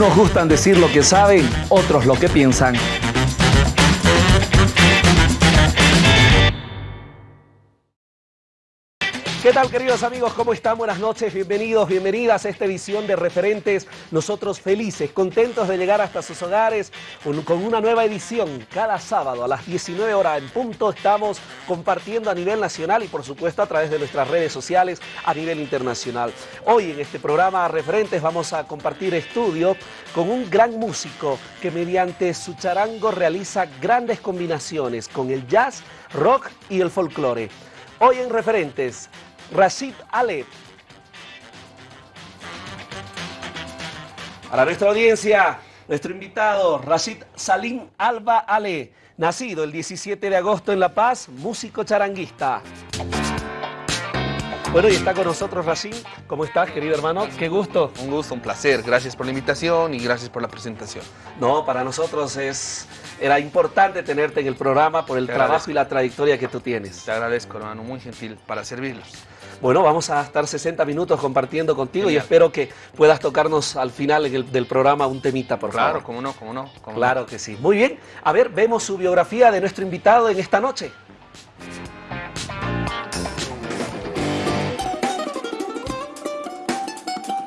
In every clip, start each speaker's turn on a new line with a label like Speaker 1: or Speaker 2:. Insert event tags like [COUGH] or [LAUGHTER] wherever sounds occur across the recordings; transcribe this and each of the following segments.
Speaker 1: Unos gustan decir lo que saben, otros lo que piensan. ¿Qué tal queridos amigos? ¿Cómo están? Buenas noches, bienvenidos, bienvenidas a esta edición de Referentes. Nosotros felices, contentos de llegar hasta sus hogares con una nueva edición. Cada sábado a las 19 horas en punto estamos compartiendo a nivel nacional y por supuesto a través de nuestras redes sociales a nivel internacional. Hoy en este programa Referentes vamos a compartir estudio con un gran músico que mediante su charango realiza grandes combinaciones con el jazz, rock y el folclore. Hoy en Referentes, Rashid Ale. Para nuestra audiencia, nuestro invitado, Rashid Salim Alba Ale, nacido el 17 de agosto en La Paz, músico charanguista. Bueno, y está con nosotros Rashid. ¿Cómo estás, querido hermano? Qué gusto.
Speaker 2: Un gusto, un placer. Gracias por la invitación y gracias por la presentación.
Speaker 1: No, para nosotros es, era importante tenerte en el programa por el trabajo y la trayectoria que tú tienes.
Speaker 2: Te agradezco, hermano. Muy gentil para servirlos.
Speaker 1: Bueno, vamos a estar 60 minutos compartiendo contigo y espero que puedas tocarnos al final del programa un temita, por
Speaker 2: favor.
Speaker 1: Claro,
Speaker 2: cómo no, cómo no.
Speaker 1: claro que sí. Muy bien. A ver, vemos su biografía de nuestro invitado en esta noche.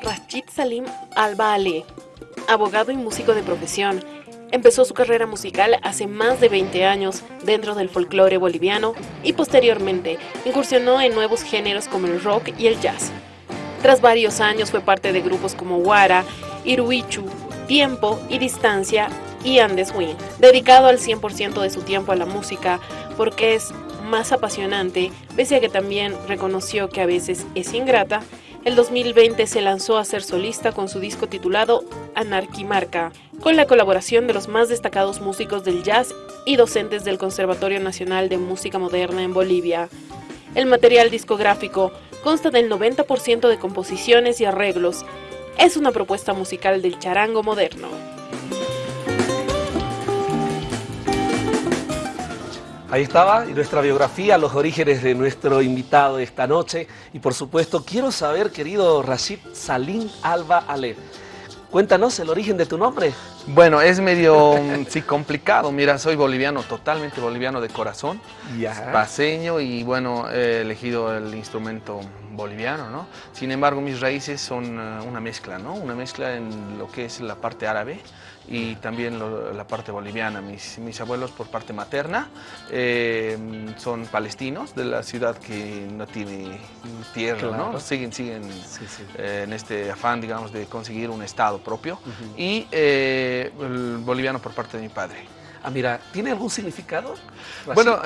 Speaker 3: Rashid Salim Alba Ale, abogado y músico de profesión, Empezó su carrera musical hace más de 20 años dentro del folclore boliviano y posteriormente incursionó en nuevos géneros como el rock y el jazz. Tras varios años fue parte de grupos como Guara, Iruichu, Tiempo y Distancia y Andes Wing, dedicado al 100% de su tiempo a la música porque es más apasionante, pese a que también reconoció que a veces es ingrata, el 2020 se lanzó a ser solista con su disco titulado Anarquimarca, con la colaboración de los más destacados músicos del jazz y docentes del Conservatorio Nacional de Música Moderna en Bolivia. El material discográfico consta del 90% de composiciones y arreglos. Es una propuesta musical del charango moderno.
Speaker 1: Ahí estaba nuestra biografía, los orígenes de nuestro invitado de esta noche. Y por supuesto, quiero saber, querido Rashid Salim Alba Ale, cuéntanos el origen de tu nombre.
Speaker 2: Bueno, es medio sí, complicado. Mira, soy boliviano, totalmente boliviano de corazón, paseño y bueno, he elegido el instrumento boliviano, ¿no? Sin embargo, mis raíces son eh, una mezcla, ¿no? Una mezcla en lo que es la parte árabe, y también la parte boliviana. Mis, mis, abuelos por parte materna eh, son palestinos de la ciudad que no tiene tierra, ¿no? Siguen, siguen eh, en este afán, digamos, de conseguir un estado propio. Y eh, el boliviano por parte de mi padre.
Speaker 1: Ah, mira, ¿tiene algún significado?
Speaker 2: Bueno,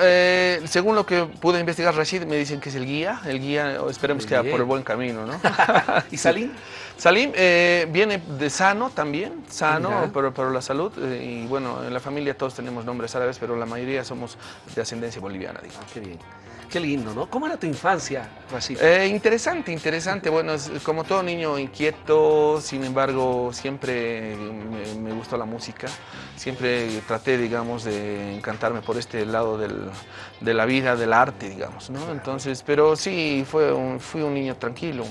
Speaker 2: según lo que pude investigar, Rashid me dicen que es el guía. El guía, esperemos que por el buen camino, ¿no? [LAUGHS]
Speaker 1: ¿Y Salim?
Speaker 2: Salim eh, viene de sano también, sano, pero, pero, la salud. Eh, y bueno, en la familia todos tenemos nombres árabes, pero la mayoría somos de ascendencia boliviana, digamos.
Speaker 1: Qué bien. Qué lindo, ¿no? ¿Cómo era tu infancia, Rashid?
Speaker 2: Eh, interesante, interesante. Bueno, como todo niño inquieto, sin embargo, siempre me, gustó la música. Siempre traté, digamos, de encantarme por este lado del, de la vida, del arte, digamos, ¿no? Entonces, pero sí, fue fui un niño tranquilo,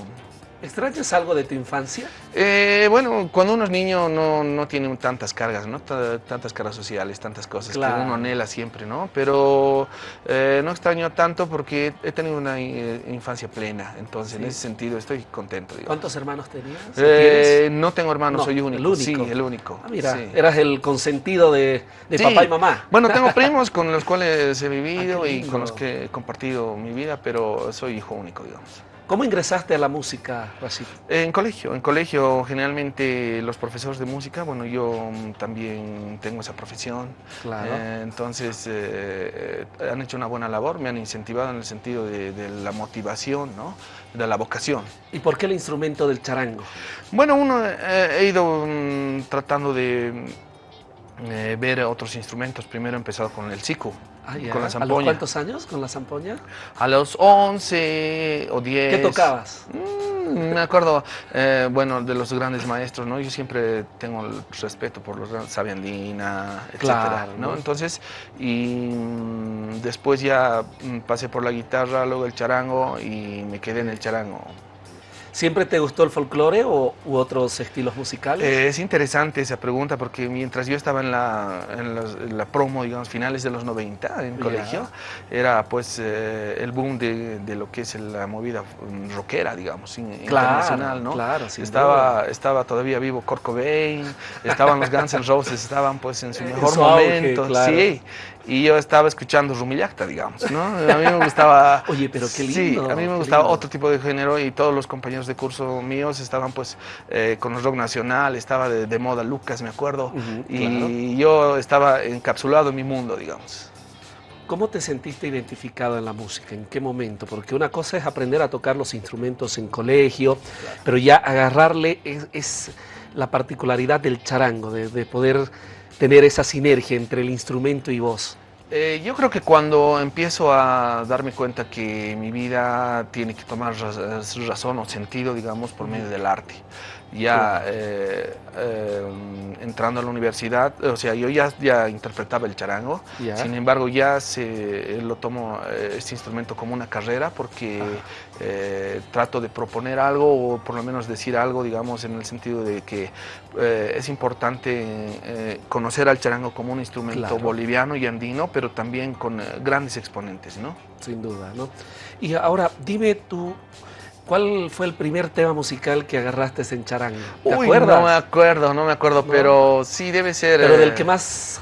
Speaker 1: ¿Extrañas algo de tu infancia?
Speaker 2: Eh, bueno, cuando uno es niño no, no tiene tantas cargas, ¿no? tantas cargas sociales, tantas cosas que uno anhela siempre, ¿no? Pero eh, no extraño tanto porque he tenido una eh, infancia plena, entonces en ese sentido estoy contento.
Speaker 1: ¿Cuántos hermanos tenías?
Speaker 2: no tengo hermanos, soy único.
Speaker 1: El único.
Speaker 2: Sí, el único.
Speaker 1: Ah, mira, eras el consentido de, papá y mamá.
Speaker 2: Bueno, [LAUGHS] tengo primos con los cuales he vivido ah, y con los que he compartido mi vida, pero soy hijo único, digamos.
Speaker 1: ¿Cómo ingresaste a la música, Rashid?
Speaker 2: En colegio, en colegio generalmente los profesores de música, bueno, yo también tengo esa profesión, claro. Eh, entonces eh, eh, han hecho una buena labor, me han incentivado en el sentido de, la motivación, ¿no? de la vocación.
Speaker 1: ¿Y por qué el instrumento del charango?
Speaker 2: Bueno, uno he ido mm, tratando de ver otros instrumentos, primero he empezado con el siku,
Speaker 1: Ah, con la zampoña. ¿A los cuántos años con la zampoña?
Speaker 2: A los 11 o 10.
Speaker 1: ¿Qué tocabas?
Speaker 2: Mm, me acuerdo, eh, bueno, de los grandes maestros, ¿no? Yo siempre tengo el respeto por los grandes, Sabiandina, etcétera, ¿no? Entonces, y mm, después ya mm, pasé por la guitarra, luego el charango y me quedé en el charango.
Speaker 1: ¿Siempre te gustó el folclore o, u otros estilos musicales?
Speaker 2: Eh, es interesante esa pregunta porque mientras yo estaba en la, en la, promo, digamos, finales de los 90 en colegio, era pues eh, el boom de, de, lo que es la movida rockera, digamos, internacional, ¿no?
Speaker 1: Claro,
Speaker 2: estaba, estaba todavía vivo Kurt Cobain, estaban los Guns N' Roses, estaban pues en su [LAUGHS] mejor momento, sí. Y yo estaba escuchando Rumillacta, digamos, ¿no? A mí me gustaba... [LAUGHS]
Speaker 1: Oye, pero qué lindo.
Speaker 2: Sí, a mí me gustaba otro tipo de género y todos los compañeros de curso míos estaban pues eh, con el rock nacional, estaba de, moda Lucas, me acuerdo, y yo estaba encapsulado en mi mundo, digamos.
Speaker 1: ¿Cómo te sentiste identificado en la música? ¿En qué momento? Porque una cosa es aprender a tocar los instrumentos en colegio, pero ya agarrarle es, la particularidad del charango, de, de poder tener esa sinergia entre el instrumento y vos?
Speaker 2: Eh, yo creo que cuando empiezo a darme cuenta que mi vida tiene que tomar razón o sentido, digamos, por medio del arte ya eh, eh, entrando a la universidad, o sea, yo ya, ya interpretaba el charango, sin embargo ya se, lo tomo eh, este instrumento como una carrera porque trato de proponer algo o por lo menos decir algo, digamos, en el sentido de que es importante conocer al charango como un instrumento boliviano y andino, pero también con grandes exponentes, ¿no?
Speaker 1: Sin duda, ¿no? Y ahora, dime tú... ¿Cuál fue el primer tema musical que agarraste en charango?
Speaker 2: ¿Te acuerdas? No me acuerdo, no me acuerdo, pero sí debe ser.
Speaker 1: Pero del eh, que más.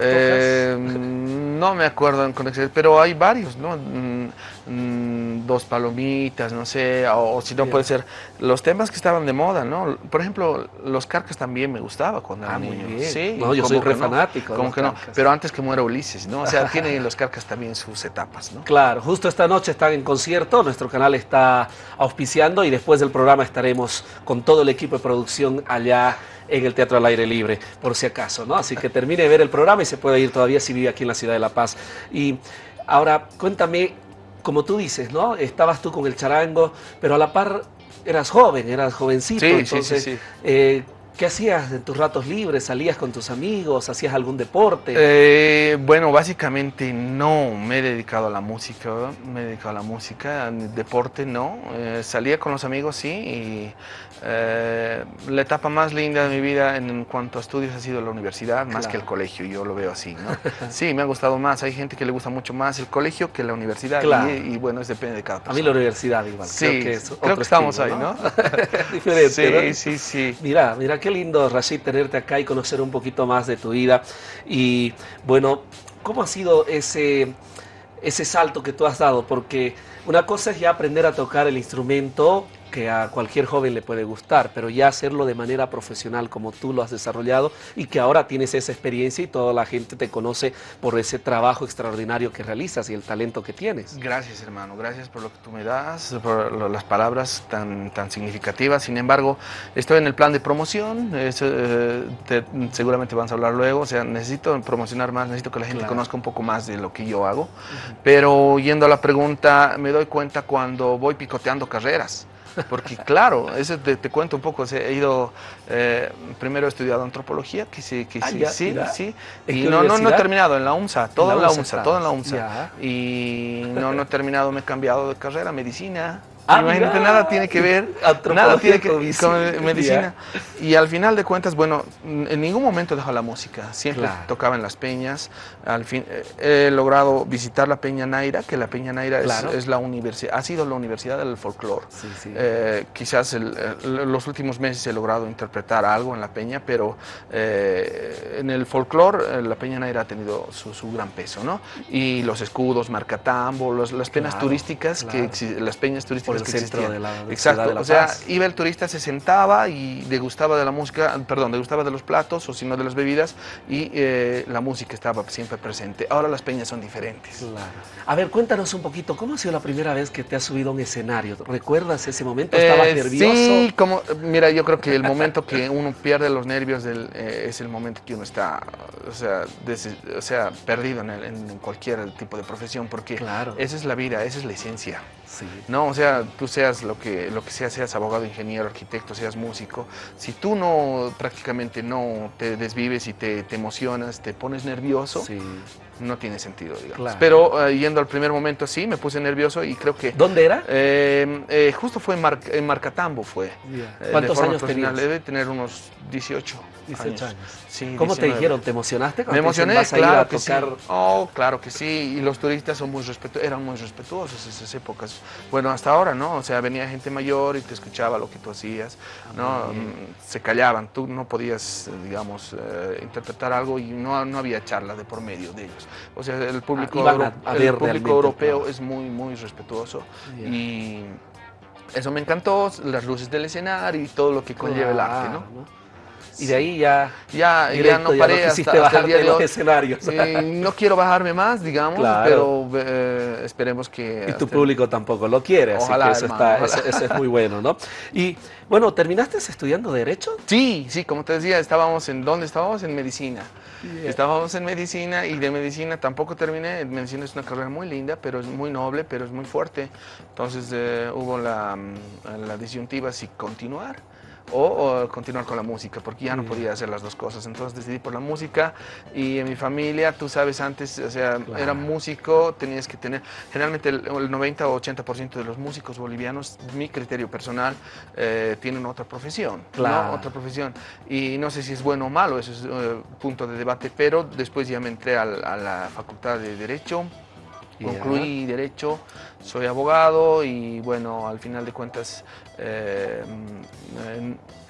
Speaker 2: Eh, no me acuerdo en conexión, pero hay varios, ¿no? Mm, Mm, dos palomitas, no sé, o, si no puede ser los temas que estaban de moda, ¿no? Por ejemplo, los carcas también me gustaba cuando
Speaker 1: era
Speaker 2: ah,
Speaker 1: niño. Sí, no, yo soy re fanático.
Speaker 2: Como que no, pero antes que muera Ulises, ¿no? O sea, [LAUGHS] tienen los carcas también sus etapas, ¿no?
Speaker 1: Claro, justo esta noche están en concierto, nuestro canal está auspiciando y después del programa estaremos con todo el equipo de producción allá en el Teatro al Aire Libre, por si acaso, ¿no? Así que termine de ver el programa y se puede ir todavía si vive aquí en la ciudad de La Paz. Y ahora, cuéntame, como tú dices, ¿no? Estabas tú con el charango, pero a la par eras joven, eras jovencito, sí, entonces, sí, sí, eh, ¿qué hacías en tus ratos libres? ¿Salías con tus amigos? ¿Hacías algún deporte?
Speaker 2: Eh, bueno, básicamente no me he dedicado a la música, me he dedicado a la música, deporte no, eh, salía con los amigos sí, y eh, la etapa más linda de mi vida en cuanto a estudios ha sido la universidad, más que el colegio, yo lo veo así, ¿no? [LAUGHS] sí, me ha gustado más, hay gente que le gusta mucho más el colegio que la universidad, y, bueno, eso depende de cada persona.
Speaker 1: A mí la universidad igual,
Speaker 2: sí, creo que, es creo que estamos ahí, ¿no? [LAUGHS]
Speaker 1: Diferente,
Speaker 2: Sí, sí, sí.
Speaker 1: Mira, mira qué lindo, Rashid, tenerte acá y conocer un poquito más de tu vida, y bueno, ¿cómo ha sido ese, ese salto que tú has dado? Porque una cosa es ya aprender a tocar el instrumento, que a cualquier joven le puede gustar, pero ya hacerlo de manera profesional como tú lo has desarrollado y que ahora tienes esa experiencia y toda la gente te conoce por ese trabajo extraordinario que realizas y el talento que tienes.
Speaker 2: Gracias hermano, gracias por lo que tú me das, por las palabras tan, tan significativas. Sin embargo, estoy en el plan de promoción, eh, seguramente vamos a hablar luego, o sea, necesito promocionar más, necesito que la gente conozca un poco más de lo que yo hago, pero yendo a la pregunta, me doy cuenta cuando voy picoteando carreras. Porque claro, eso te, cuento un poco, he ido, eh, primero he estudiado antropología, que sí, que sí, sí, sí, y no, no, he terminado en la UMSA, todo en la UMSA, todo en la UMSA, y no, no he terminado, me he cambiado de carrera, medicina, Ah, Imagínate, [LAUGHS] nada tiene que ver, nada tiene que con medicina. Y al final de cuentas, bueno, en ningún momento dejó la música, siempre tocaba en las peñas. Al fin, eh, he logrado visitar la Peña Naira, que la Peña Naira es, la universidad, ha sido la universidad del folclore. Eh, quizás los últimos meses he logrado interpretar algo en la Peña, pero eh, en el folclore la Peña Naira ha tenido su, gran peso, ¿no? Y los escudos, Marcatambo, las penas turísticas, que las peñas turísticas
Speaker 1: el centro de la
Speaker 2: Exacto,
Speaker 1: o
Speaker 2: sea, iba el turista, se sentaba y degustaba de la música, perdón, degustaba de los platos o si no de las bebidas y eh, la música estaba siempre presente. Ahora las peñas son diferentes.
Speaker 1: Claro. A ver, cuéntanos un poquito, ¿cómo ha sido la primera vez que te has subido a un escenario? ¿Recuerdas ese momento? ¿Estabas eh, nervioso?
Speaker 2: Sí, como, mira, yo creo que el momento que uno pierde los nervios eh, es el momento que uno está, o sea, o sea perdido en, en, cualquier tipo de profesión, porque claro. esa es la vida, esa es la esencia. Sí. No, o sea, tú seas lo que, lo que seas, seas abogado, ingeniero, arquitecto, seas músico, si tú no prácticamente no te desvives y te, emocionas, te pones nervioso, no tiene sentido, digamos. Pero eh, yendo al primer momento sí, me puse nervioso y creo que...
Speaker 1: ¿Dónde era?
Speaker 2: Eh, eh, justo fue en, Marcatambo fue.
Speaker 1: ¿Cuántos años tenías?
Speaker 2: Debe tener unos 18.
Speaker 1: 18 años. Sí, ¿Cómo te dijeron? ¿Te emocionaste?
Speaker 2: Me emocioné, claro que sí. Oh, claro que sí. Y los turistas son muy eran muy respetuosos en esas épocas. Bueno, hasta ahora, ¿no? O sea, venía gente mayor y te escuchaba lo que tú hacías, ah, ¿no? Mm, se callaban. Tú no podías, digamos, interpretar algo y no, no había charla de por medio de ellos. O sea, el público, ah, el público europeo es muy, muy respetuoso y eso me encantó, las luces del escenario y todo lo que conlleva el arte, ¿no?
Speaker 1: Y de ahí ya,
Speaker 2: ya, ya no paré hasta,
Speaker 1: hasta, el día de los escenarios.
Speaker 2: no quiero bajarme más, digamos, pero eh, esperemos que...
Speaker 1: Y tu público tampoco lo quiere, ojalá, así que eso, eso, es muy bueno, ¿no? Y bueno, ¿terminaste estudiando Derecho?
Speaker 2: Sí, sí, como te decía, estábamos en, ¿dónde estábamos? En Medicina. Estábamos en medicina y de medicina tampoco terminé. Medicina es una carrera muy linda, pero es muy noble, pero es muy fuerte. Entonces eh, hubo la, mm, la disyuntiva si continuar o, continuar con la música, porque ya no podía hacer las dos cosas. Entonces decidí por la música y en mi familia, tú sabes, antes, o sea, era músico, tenías que tener, generalmente el, 90 o 80% de los músicos bolivianos, mi criterio personal, eh, tienen otra profesión, claro. Otra profesión. Y no sé si es bueno o malo, eso es uh, punto de debate, pero después ya me entré a, la Facultad de Derecho, concluí Derecho, soy abogado y bueno, al final de cuentas eh,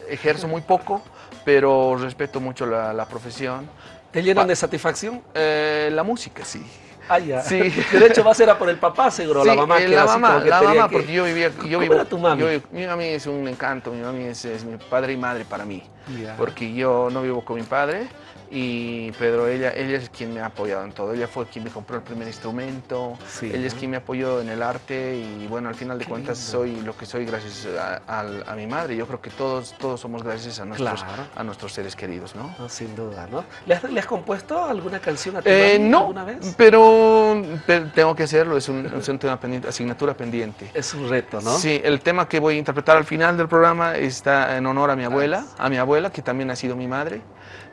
Speaker 2: ejerzo muy poco, pero respeto mucho la, profesión.
Speaker 1: ¿Te llenan de satisfacción?
Speaker 2: Eh, la música, sí.
Speaker 1: Ah, ya. Sí. [LAUGHS] De hecho, va a ser a por el papá, seguro, la mamá.
Speaker 2: Eh, la mamá, la mamá, porque yo vivía... Yo vivo, tu mami? mi mami es un encanto, mi mami es, mi padre y madre para mí. Porque yo no vivo con mi padre, y Pedro, ella, ella es quien me ha apoyado en todo. Ella fue quien me compró el primer instrumento, ella es quien me apoyó en el arte y bueno, al final de cuentas soy lo que soy gracias a, mi madre. Yo creo que todos, todos somos gracias a nuestros, a nuestros seres queridos, ¿no?
Speaker 1: sin duda, ¿no? ¿Le has, compuesto alguna canción a tu eh,
Speaker 2: no,
Speaker 1: alguna vez?
Speaker 2: Pero, tengo que hacerlo, es un, es un tema pendiente, asignatura pendiente.
Speaker 1: Es un reto, ¿no?
Speaker 2: Sí, el tema que voy a interpretar al final del programa está en honor a mi abuela, a mi abuela, que también ha sido mi madre.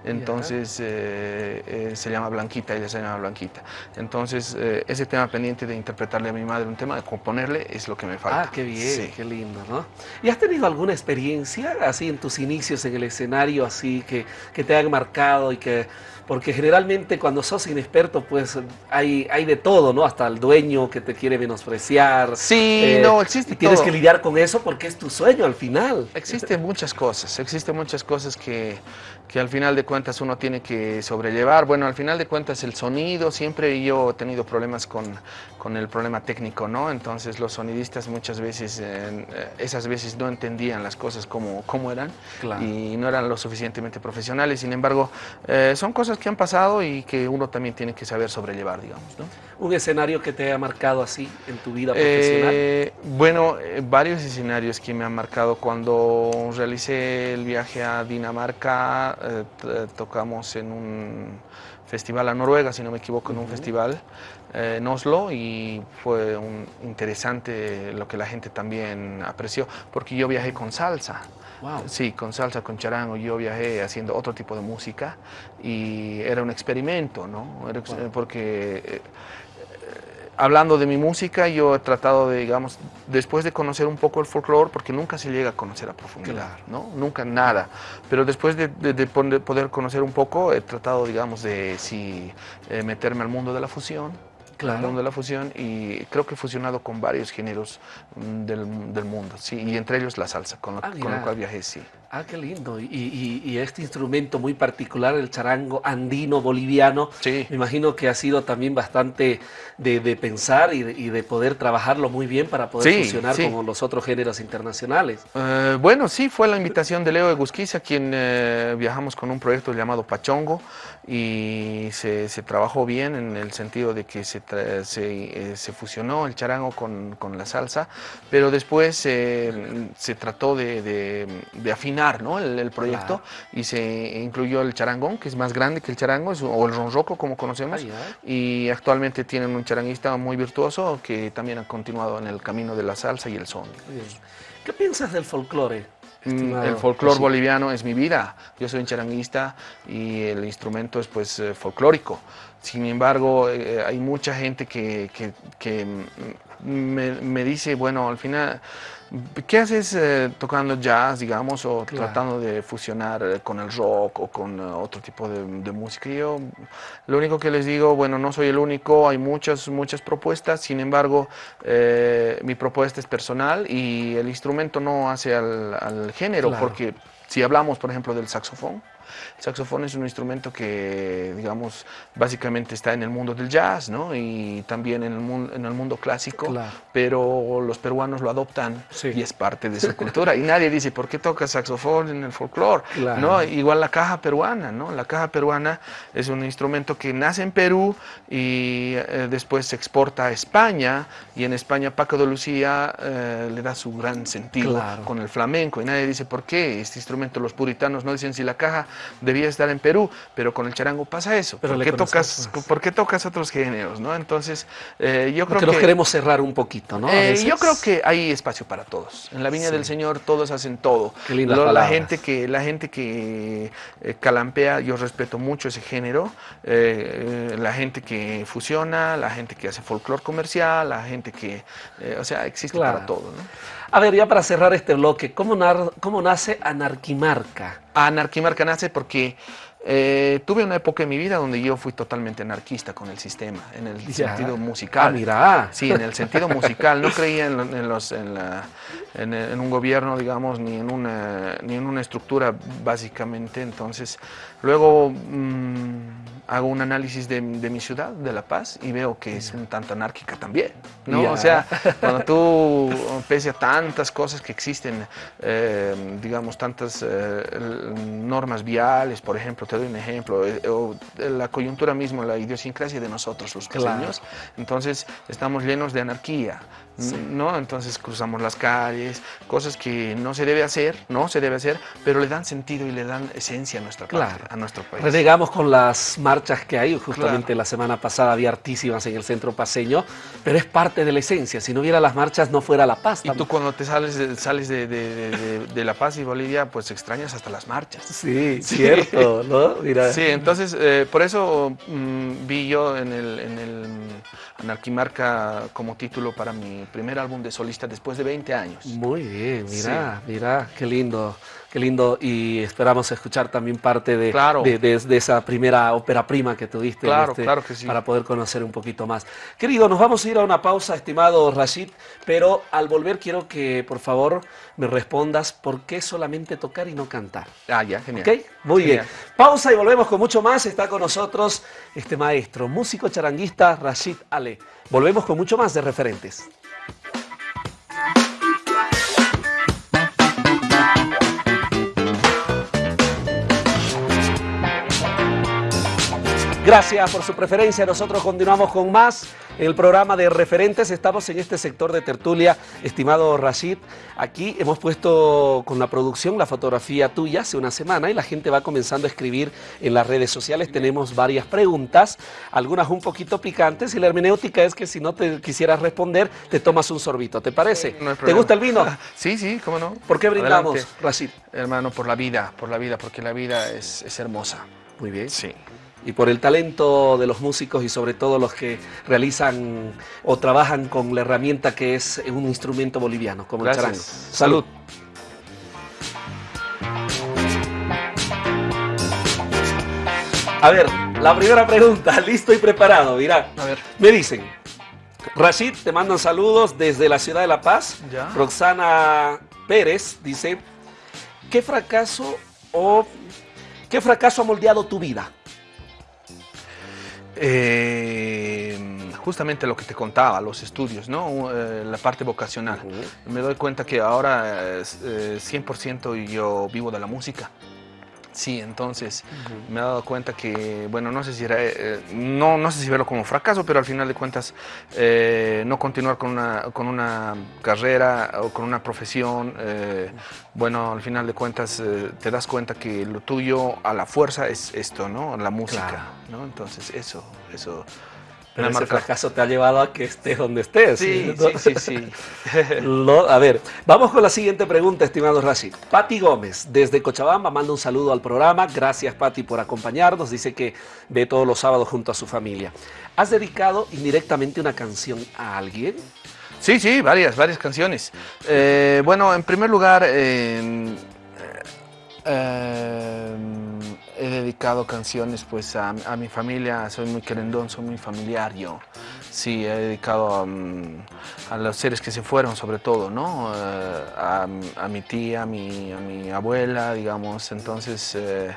Speaker 2: Entonces eh, eh, se llama Blanquita, ella se llama Blanquita. Entonces eh, ese tema pendiente de interpretarle a mi madre un tema, de componerle, es lo que me falta.
Speaker 1: Ah, qué bien, qué lindo, ¿no? ¿Y has tenido alguna experiencia así en tus inicios en el escenario, así que, que te han marcado y que porque generalmente cuando sos inexperto, pues hay, hay de todo, ¿no? Hasta el dueño que te quiere menospreciar.
Speaker 2: Sí, no, existe
Speaker 1: y Tienes que lidiar con eso porque es tu sueño al final.
Speaker 2: Existen muchas cosas, existen muchas cosas que, que al final de cuentas uno tiene que sobrellevar. Bueno, al final de cuentas el sonido, siempre yo he tenido problemas con, con el problema técnico, ¿no? Entonces los sonidistas muchas veces, eh, esas veces no entendían las cosas como, como eran y no eran lo suficientemente profesionales. Sin embargo, eh, son cosas que han pasado y que uno también tiene que saber sobrellevar, digamos, ¿no?
Speaker 1: ¿Un escenario que te haya marcado así en tu vida profesional?
Speaker 2: Eh, bueno, varios escenarios que me han marcado. Cuando realicé el viaje a Dinamarca, eh, tocamos en un festival a Noruega, si no me equivoco, en un festival eh, en Oslo y fue un, interesante lo que la gente también apreció, porque yo viajé con salsa. Sí, con salsa, con charango, yo viajé haciendo otro tipo de música y era un experimento, ¿no? Porque hablando de mi música, yo he tratado de, digamos, después de conocer un poco el folclore, porque nunca se llega a conocer a profundidad, ¿no? Nunca nada. Pero después de, poder conocer un poco, he tratado, digamos, de si eh, meterme al mundo de la fusión, claro. mundo de la fusión y creo que he fusionado con varios géneros mm, del, del mundo, sí, y entre ellos la salsa, con, lo, ah, con cual viajé, sí.
Speaker 1: Ah, qué lindo. Y, y, este instrumento muy particular, el charango andino boliviano, sí. me imagino que ha sido también bastante de, de pensar y de, y de, poder trabajarlo muy bien para poder fusionar con los otros géneros internacionales.
Speaker 2: Eh, bueno, sí, fue la invitación de Leo Egusquiza, quien eh, viajamos con un proyecto llamado Pachongo y se, se trabajó bien en el sentido de que se se, eh, se, fusionó el charango con, con, la salsa, pero después eh, se trató de, de, afinar ¿no? el, proyecto y se incluyó el charangón, que es más grande que el charango, o el ronroco como conocemos, y actualmente tienen un charanguista muy virtuoso que también ha continuado en el camino de la salsa y el son.
Speaker 1: ¿Qué piensas del folclore?
Speaker 2: Mm, el folclore boliviano es mi vida. Yo soy un charanguista y el instrumento es pues eh, folclórico. Sin embargo, eh, hay mucha gente que, que, me, me, dice, bueno, al final ¿Qué haces eh, tocando jazz, digamos, o tratando de fusionar eh, con el rock o con eh, otro tipo de, música? Yo lo único que les digo, bueno, no soy el único, hay muchas, muchas propuestas, sin embargo, mi propuesta es personal y el instrumento no hace al, género, porque si hablamos, por ejemplo, del saxofón, el saxofón es un instrumento que, digamos, básicamente está en el mundo del jazz, ¿no? Y también en el mundo, en el mundo clásico, pero los peruanos lo adoptan y es parte de su cultura. Y nadie dice, ¿por qué toca saxofón en el folclore? ¿No? Igual la caja peruana, ¿no? La caja peruana es un instrumento que nace en Perú y eh, después se exporta a España y en España Paco de Lucía eh, le da su gran sentido con el flamenco y nadie dice, ¿por qué este instrumento? Los puritanos no dicen si la caja debía estar en Perú, pero con el charango pasa eso. ¿Por qué, tocas, ¿Por qué tocas otros géneros? ¿no? Entonces, eh, yo creo que...
Speaker 1: nos queremos cerrar un poquito, ¿no?
Speaker 2: Eh, yo creo que hay espacio para todos. En la Viña del Señor todos hacen todo. Qué linda la gente que La gente que eh, calampea, yo respeto mucho ese género. la gente que fusiona, la gente que hace folclore comercial, la gente que... o sea, existe para todo, ¿no?
Speaker 1: A ver, ya para cerrar este bloque, ¿cómo, cómo nace Anarquimarca?
Speaker 2: Anarquimarca nace porque eh, tuve una época en mi vida donde yo fui totalmente anarquista con el sistema, en el sentido musical.
Speaker 1: Ah, mira.
Speaker 2: Sí, en el sentido musical. No creía en, los, en, un gobierno, digamos, ni en, una, ni en una estructura, básicamente. Entonces, luego... Mm, hago un análisis de, mi ciudad, de La Paz, y veo que es un tanto anárquica también, ¿no? O sea, cuando tú, pese a tantas cosas que existen, eh, digamos, tantas eh, normas viales, por ejemplo, te doy un ejemplo, eh, o la coyuntura misma, la idiosincrasia de nosotros, los pequeños, entonces estamos llenos de anarquía, ¿no? Entonces cruzamos las calles, cosas que no se debe hacer, no se debe hacer, pero le dan sentido y le dan esencia a nuestra a nuestro país.
Speaker 1: Renegamos con las marchas que hay, justamente la semana pasada había artísimas en el centro paseño, pero es parte de la esencia, si no hubiera las marchas no fuera La Paz.
Speaker 2: Y tú cuando te sales, de, sales de, La Paz y Bolivia, pues extrañas hasta las marchas. [LAUGHS]
Speaker 1: Sí, cierto, ¿no?
Speaker 2: Mira. Sí, entonces eh, por eso mm, vi yo en el, en el Anarquimarca como título para mi primer álbum de solista después de 20 años.
Speaker 1: Muy bien, mira, mira, qué lindo, qué lindo. Y esperamos escuchar también parte de, de, esa primera ópera prima que tuviste
Speaker 2: claro, este, claro que sí.
Speaker 1: para poder conocer un poquito más. Querido, nos vamos a ir a una pausa, estimado Rashid, pero al volver quiero que por favor me respondas por qué solamente tocar y no cantar.
Speaker 2: Ah, ya, genial.
Speaker 1: ¿Ok? Muy bien. Pausa y volvemos con mucho más. Está con nosotros este maestro, músico charanguista Rashid Ale. Volvemos con mucho más de referentes. Gracias por su preferencia. Nosotros continuamos con más en el programa de referentes. Estamos en este sector de tertulia, estimado Rashid. Aquí hemos puesto con la producción la fotografía tuya hace una semana y la gente va comenzando a escribir en las redes sociales. Tenemos varias preguntas, algunas un poquito picantes y la hermenéutica es que si no te quisieras responder, te tomas un sorbito. ¿Te parece? ¿Te gusta el vino? [LAUGHS]
Speaker 2: Sí, sí, cómo no.
Speaker 1: ¿Por qué brindamos, Rashid?
Speaker 2: Hermano, por la vida, por la vida, porque la vida es, es hermosa.
Speaker 1: Muy bien.
Speaker 2: Sí
Speaker 1: y por el talento de los músicos y sobre todo los que realizan o trabajan con la herramienta que es un instrumento boliviano, como el charango. Salud. A ver, la primera pregunta, [LAUGHS] listo y preparado, mira. A ver. Me dicen, Rashid, te mandan saludos desde la ciudad de La Paz. Roxana Pérez dice, ¿qué fracaso o qué fracaso ha moldeado tu vida?
Speaker 2: Eh, justamente lo que te contaba, los estudios, ¿no? Eh, la parte vocacional. Me doy cuenta que ahora 100% eh, yo vivo de la música. Sí, entonces me he dado cuenta que, bueno, no sé si eh, no, no sé si verlo como fracaso, pero al final de cuentas eh, no continuar con una, con una carrera o con una profesión, eh, bueno, al final de cuentas te das cuenta que lo tuyo a la fuerza es esto, ¿no? La música, ¿no? Entonces eso, eso
Speaker 1: Pero ese fracaso te ha llevado a que estés donde estés.
Speaker 2: Sí, sí, sí. sí. [LAUGHS]
Speaker 1: a ver, vamos con la siguiente pregunta, estimado Rashid. Pati Gómez, desde Cochabamba, manda un saludo al programa. Gracias, Pati, por acompañarnos. Dice que ve todos los sábados junto a su familia. ¿Has dedicado indirectamente una canción a alguien?
Speaker 2: Sí, sí, varias, varias canciones. Eh, bueno, en primer lugar, eh, he dedicado canciones pues a, mi familia, soy muy querendón, soy muy familiar yo. Sí, he dedicado a, los seres que se fueron sobre todo, ¿no? Eh, a, mi tía, a mi, a mi abuela, digamos, entonces... Eh,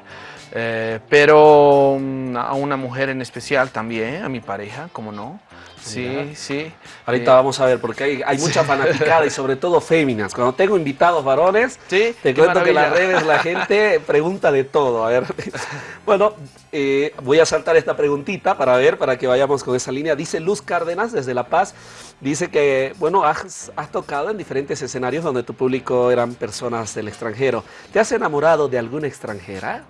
Speaker 2: eh, pero mm, a una mujer en especial también, a mi pareja, como no. Sí, sí.
Speaker 1: Ahorita vamos a ver, porque hay, hay mucha fanaticada y sobre todo féminas. Cuando tengo invitados varones, te cuento que en las redes la gente pregunta de todo. A ver, [LAUGHS] bueno, eh, voy a saltar esta preguntita para ver, para que vayamos con esa línea. Dice Luz Cárdenas desde La Paz, dice que, bueno, has, has tocado en diferentes escenarios donde tu público eran personas del extranjero. ¿Te has enamorado de alguna extranjera?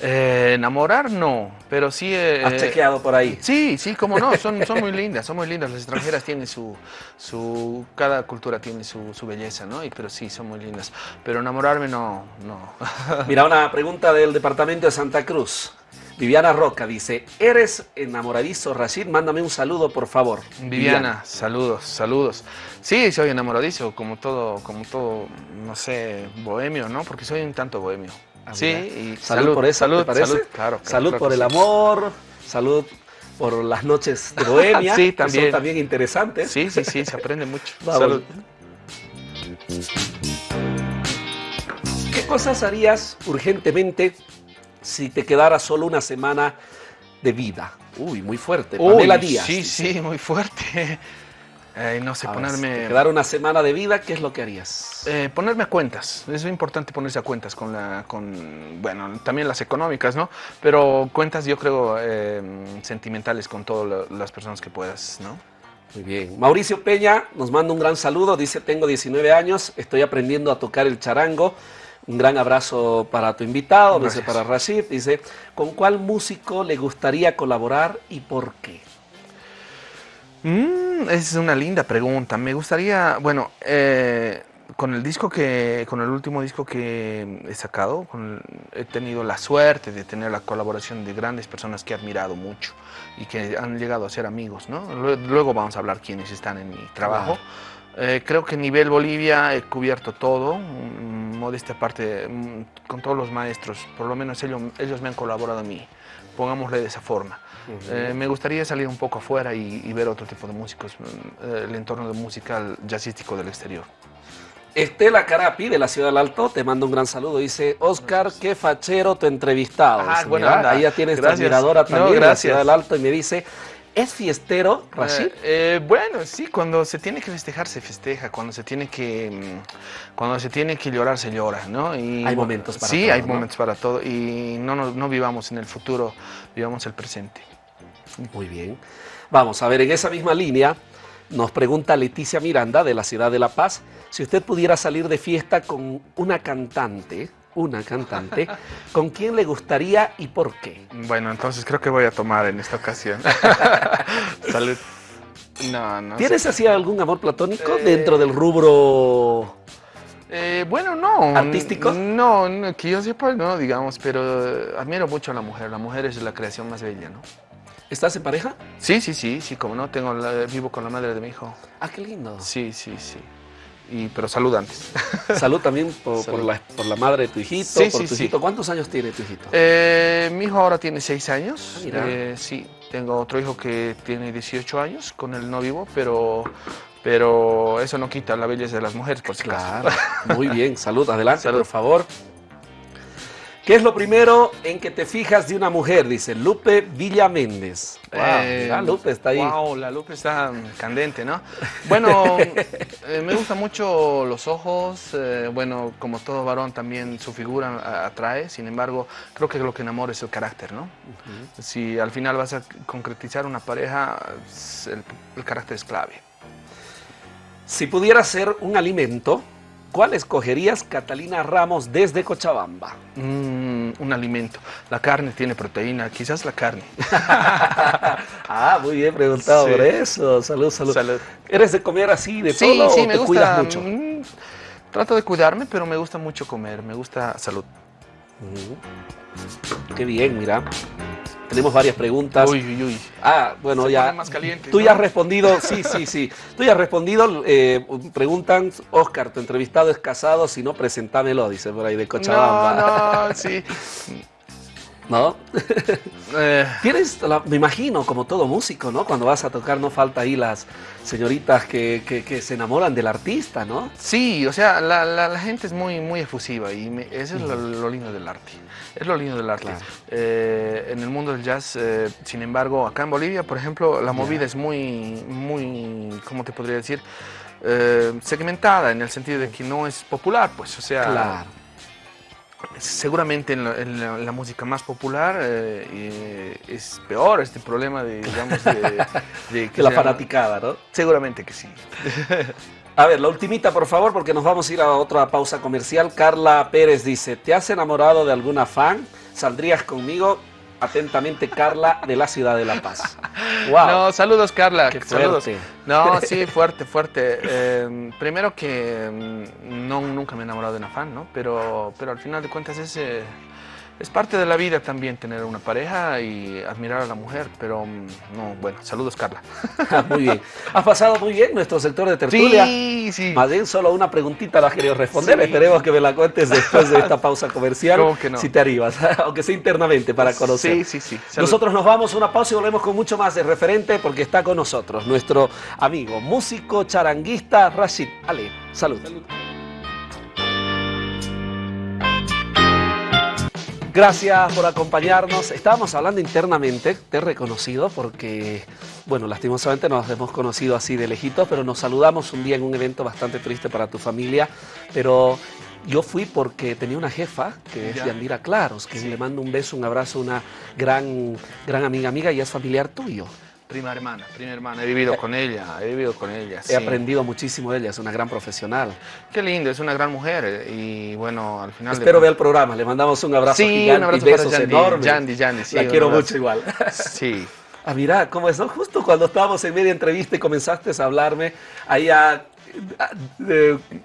Speaker 2: Eh, enamorar no, pero sí...
Speaker 1: Eh, ¿Has chequeado por ahí?
Speaker 2: Sí, sí, como no, son, [LAUGHS] son muy lindas, son muy lindas. Las extranjeras tienen su... su cada cultura tiene su, su belleza, ¿no? Y, pero sí, son muy lindas. Pero enamorarme no, no. [LAUGHS]
Speaker 1: Mira, una pregunta del departamento de Santa Cruz. Viviana Roca dice, ¿eres enamoradizo, Rashid? Mándame un saludo, por favor.
Speaker 2: Viviana, saludos, saludos. Sí, soy enamoradizo, como todo, como todo, no sé, bohemio, ¿no? Porque soy un tanto bohemio.
Speaker 1: Ah, sí, y salud, por eso, salud, Salud, claro, salud por el amor, salud por las noches de [LAUGHS] Bohemia, sí, también. son también interesantes.
Speaker 2: Sí, sí, sí, se aprende mucho. [LAUGHS]
Speaker 1: Salud. ¿Qué cosas harías urgentemente si te quedara solo una semana de vida? Uy, muy fuerte.
Speaker 2: Uy, Díaz. Sí, sí, muy fuerte. Eh, no sé, ponerme...
Speaker 1: quedar una semana de vida, ¿qué es lo que harías?
Speaker 2: Eh, ponerme a cuentas. Es importante ponerse a cuentas con la, con, bueno, también las económicas, ¿no? Pero cuentas yo creo eh, sentimentales con todas las personas que puedas, ¿no?
Speaker 1: Muy bien. Mauricio Peña nos manda un gran saludo. Dice, tengo 19 años, estoy aprendiendo a tocar el charango. Un gran abrazo para tu invitado, dice para Rashid. Dice, ¿con cuál músico le gustaría colaborar y por qué?
Speaker 2: Mm, es una linda pregunta. Me gustaría, bueno, eh, con el disco que, con el último disco que he sacado, he tenido la suerte de tener la colaboración de grandes personas que he admirado mucho y que han llegado a ser amigos, ¿no? Luego vamos a hablar quiénes están en mi trabajo. Eh, creo que a nivel Bolivia he cubierto todo, mm, modesta parte, mm, con todos los maestros, por lo menos ellos, ellos me han colaborado a mí, pongámosle de esa forma. Eh, me gustaría salir un poco afuera y, ver otro tipo de músicos, mm, el entorno de musical jazzístico del exterior.
Speaker 1: Estela Carapi, de la Ciudad del Alto, te mando un gran saludo. Dice, Oscar, qué fachero tu entrevistado. Ah, bueno, ahí ya tienes tu admiradora también de la Ciudad del Alto y me dice, ¿Es fiestero, Rashid?
Speaker 2: Eh, eh, bueno, sí, cuando se tiene que festejar, se festeja. Cuando se tiene que, mm, cuando se tiene que llorar, se llora, ¿no?
Speaker 1: hay momentos para
Speaker 2: todo. Sí, hay momentos para todo. Y no, no, no vivamos en el futuro, vivamos el presente.
Speaker 1: Muy bien. Vamos a ver, en esa misma línea nos pregunta Leticia Miranda de la ciudad de La Paz, si usted pudiera salir de fiesta con una cantante, una cantante, ¿con quién le gustaría y por qué?
Speaker 2: Bueno, entonces creo que voy a tomar en esta ocasión. [LAUGHS] Salud.
Speaker 1: No, no. ¿Tienes así algún amor platónico dentro del rubro
Speaker 2: eh, bueno, no.
Speaker 1: ¿Artístico?
Speaker 2: No, no, que yo sepa, no, digamos, pero admiro mucho a la mujer. La mujer es la creación más bella, ¿no?
Speaker 1: ¿Estás en pareja?
Speaker 2: Sí, sí, sí, sí, como no, tengo vivo con la madre de mi hijo.
Speaker 1: Ah, qué lindo.
Speaker 2: Sí, sí, sí. Y, pero salud antes. [LAUGHS]
Speaker 1: Salud también por, la, madre de tu hijito, sí, por tu hijito. ¿Cuántos años tiene tu hijito?
Speaker 2: Eh, mi hijo ahora tiene seis años. Ah, eh, sí, tengo otro hijo que tiene 18 años, con él no vivo, pero, pero eso no quita la belleza de las mujeres, por si
Speaker 1: Claro, muy bien. Salud, adelante, [LAUGHS] por favor. ¿Qué es lo primero en que te fijas de una mujer? Dice Lupe Villa Méndez.
Speaker 2: Wow, Lupe está ahí. Wow, la Lupe está candente, ¿no? Bueno, [LAUGHS] eh, me gustan mucho los ojos. Eh, bueno, como todo varón también su figura atrae. Sin embargo, creo que lo que enamora es el carácter, ¿no? Si al final vas a concretizar una pareja, el, el carácter es clave.
Speaker 1: Si pudiera ser un alimento, ¿Cuál escogerías, Catalina Ramos, desde Cochabamba?
Speaker 2: Mm, un alimento. La carne tiene proteína, quizás la carne. [LAUGHS]
Speaker 1: ah, muy bien preguntado por eso. Salud, salud, ¿Eres de comer así, de todo,
Speaker 2: sí, o me te gusta, cuidas mucho? Mm, trato de cuidarme, pero me gusta mucho comer, me gusta salud.
Speaker 1: Qué bien, mira. Tenemos varias preguntas.
Speaker 2: Uy, uy, uy.
Speaker 1: Ah, bueno, ya. Más caliente, tú ya has respondido, sí, sí, sí. Tú ya has respondido. Eh, preguntan, Oscar, tu entrevistado es casado, si no, presentámelo, dice por ahí de Cochabamba.
Speaker 2: No, no, [LAUGHS] sí.
Speaker 1: ¿No? [LAUGHS] Eh. Tienes, me imagino, como todo músico, ¿no? Cuando vas a tocar no falta ahí las señoritas que, que, se enamoran del artista, ¿no?
Speaker 2: Sí, o sea, la, la, gente es muy, muy efusiva y eso es lo, lindo del arte. Es lo lindo del arte. Eh, en el mundo del jazz, eh, sin embargo, acá en Bolivia, por ejemplo, la movida es muy, muy, ¿cómo te podría decir? segmentada en el sentido de que no es popular, pues, o sea... Claro seguramente en la, música más popular eh, es peor este problema de, digamos,
Speaker 1: de, [LAUGHS] que la fanaticada, ¿no?
Speaker 2: Seguramente que sí. [LAUGHS]
Speaker 1: A ver, la ultimita, por favor, porque nos vamos a ir a otra pausa comercial. Carla Pérez dice, ¿te has enamorado de alguna fan? ¿Saldrías conmigo? Atentamente, Carla, de la ciudad de La Paz. [LAUGHS]
Speaker 2: Wow. No, saludos, Carla. Qué saludos. No, [LAUGHS] sí, fuerte, fuerte. Em, primero que mm, no, nunca me he enamorado de una fan, ¿no? Pero, pero al final de cuentas es... Es parte de la vida también tener una pareja y admirar a la mujer, pero mm, no, bueno, saludos Carla. [LAUGHS]
Speaker 1: muy bien. Has pasado muy bien nuestro sector de tertulia.
Speaker 2: Sí, sí.
Speaker 1: Más bien solo una preguntita la querido responder. Esperemos que me la cuentes después de esta pausa comercial.
Speaker 2: ¿Cómo que no?
Speaker 1: Si te arribas, [LAUGHS] aunque sea internamente para conocer.
Speaker 2: Sí, sí, sí.
Speaker 1: Nosotros nos vamos a una pausa y volvemos con mucho más de referente porque está con nosotros nuestro amigo, músico, charanguista, Rashid Ale. Salud. Salud. Gracias por acompañarnos. Estábamos hablando internamente, te he reconocido porque, bueno, lastimosamente nos hemos conocido así de lejitos, pero nos saludamos un día en un evento bastante triste para tu familia, pero yo fui porque tenía una jefa que es Yandira Claros, que le mando un beso, un abrazo, una gran, gran amiga amiga y es familiar tuyo.
Speaker 2: Prima hermana, prima hermana, he vivido con ella, he vivido con ella.
Speaker 1: He aprendido muchísimo de ella, es una gran profesional.
Speaker 2: Qué lindo, es una gran mujer eh, y bueno, al final...
Speaker 1: Espero ver el programa, le mandamos un abrazo
Speaker 2: sí,
Speaker 1: gigante
Speaker 2: un abrazo y besos para
Speaker 1: enormes.
Speaker 2: Yandy, Yandy, sí,
Speaker 1: La quiero mucho igual. [LAUGHS]
Speaker 2: Sí.
Speaker 1: Ah, mira, ¿cómo es? Justo cuando estábamos en media entrevista y comenzaste a hablarme, ahí a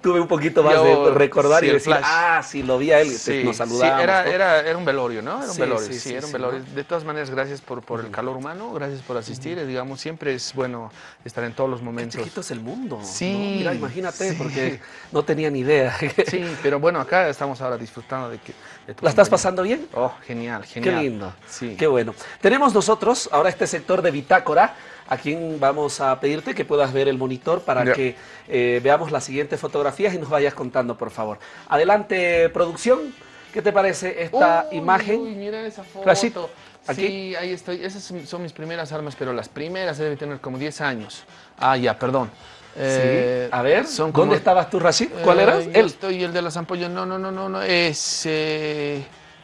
Speaker 1: tuve un poquito más de recordar y decir, ah, sí, lo vi a él, sí, nos saludamos.
Speaker 2: Sí, era, era, era, un velorio, ¿no? Era un velorio, sí, era un velorio. De todas maneras, gracias por, por el calor humano, gracias por asistir. Digamos, siempre es bueno estar en todos los momentos. Qué
Speaker 1: chiquito es el mundo.
Speaker 2: Sí.
Speaker 1: Mira, imagínate, porque no tenía ni idea. [LAUGHS]
Speaker 2: Sí, pero bueno, acá estamos ahora disfrutando de que...
Speaker 1: ¿La estás pasando bien?
Speaker 2: Oh, genial, genial.
Speaker 1: Qué lindo. Sí. Qué bueno. Tenemos nosotros ahora este sector de bitácora a quien vamos a pedirte que puedas ver el monitor para que eh, veamos las siguientes fotografías y nos vayas contando, por favor. Adelante, producción. ¿Qué te parece esta imagen?
Speaker 2: Uy, mira esa foto. ¿Aquí? Sí, ahí estoy. Esas son mis primeras armas, pero las primeras deben tener como 10 años. Ah, ya, perdón.
Speaker 1: sí. Eh, a ver, ¿dónde estabas tú, Rashid? ¿Cuál eh, eras?
Speaker 2: Él. Estoy el de las ampollas. No, no, no, no, no. Es...